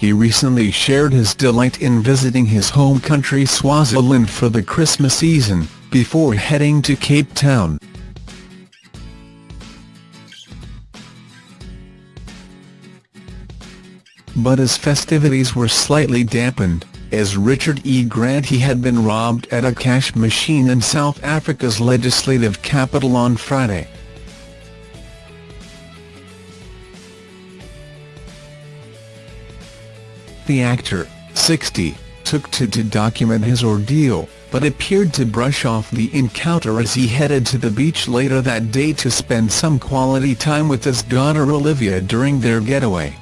he recently shared his delight in visiting his home country Swaziland for the Christmas season, before heading to Cape Town. But his festivities were slightly dampened, as Richard E. Grant he had been robbed at a cash machine in South Africa's legislative capital on Friday. The actor, 60, took to to document his ordeal, but appeared to brush off the encounter as he headed to the beach later that day to spend some quality time with his daughter Olivia during their getaway.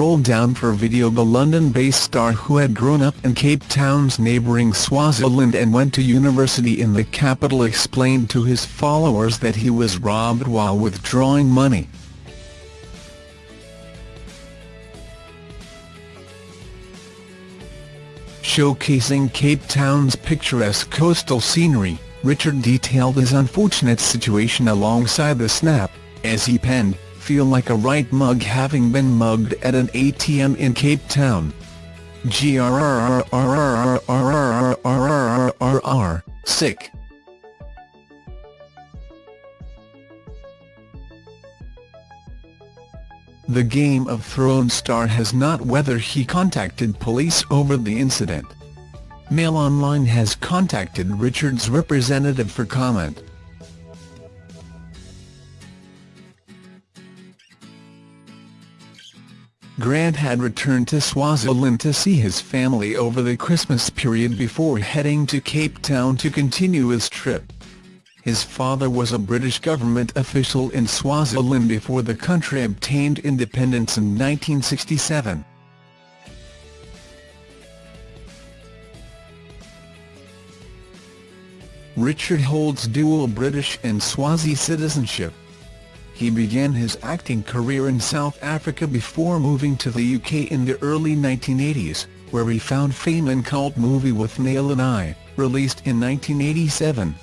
Scroll down for video The London-based star who had grown up in Cape Town's neighbouring Swaziland and went to university in the capital explained to his followers that he was robbed while withdrawing money. Showcasing Cape Town's picturesque coastal scenery, Richard detailed his unfortunate situation alongside the snap, as he penned, feel like a right mug having been mugged at an ATM in Cape Town. GRRRRRRRRRRRRRR, sick. The Game of Thrones star has not whether he contacted police over the incident. Mail Online has contacted Richard's representative for comment. Grant had returned to Swaziland to see his family over the Christmas period before heading to Cape Town to continue his trip. His father was a British government official in Swaziland before the country obtained independence in 1967. Richard holds dual British and Swazi citizenship. He began his acting career in South Africa before moving to the UK in the early 1980s, where he found fame in cult movie Withnail and I, released in 1987.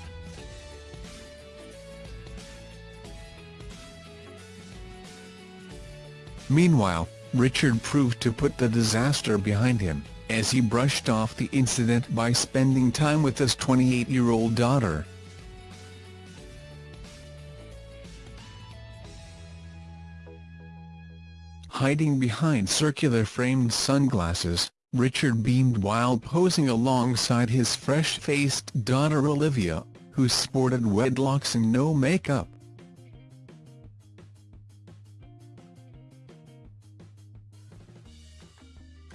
Meanwhile, Richard proved to put the disaster behind him, as he brushed off the incident by spending time with his 28-year-old daughter. Hiding behind circular-framed sunglasses, Richard beamed while posing alongside his fresh-faced daughter Olivia, who sported wedlocks and no makeup.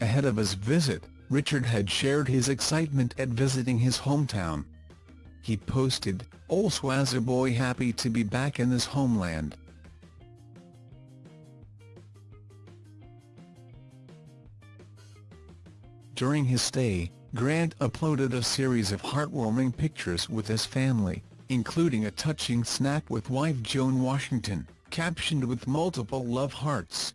Ahead of his visit, Richard had shared his excitement at visiting his hometown. He posted, oh, Ol Swazi boy happy to be back in his homeland. During his stay, Grant uploaded a series of heartwarming pictures with his family, including a touching snap with wife Joan Washington, captioned with multiple love hearts.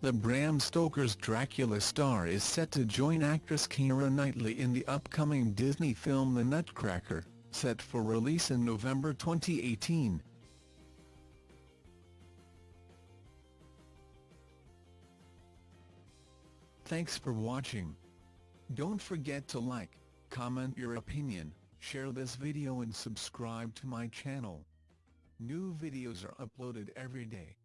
The Bram Stoker's Dracula star is set to join actress Keira Knightley in the upcoming Disney film The Nutcracker, set for release in November 2018. Thanks for watching. Don't forget to like, comment your opinion, share this video and subscribe to my channel. New videos are uploaded every day.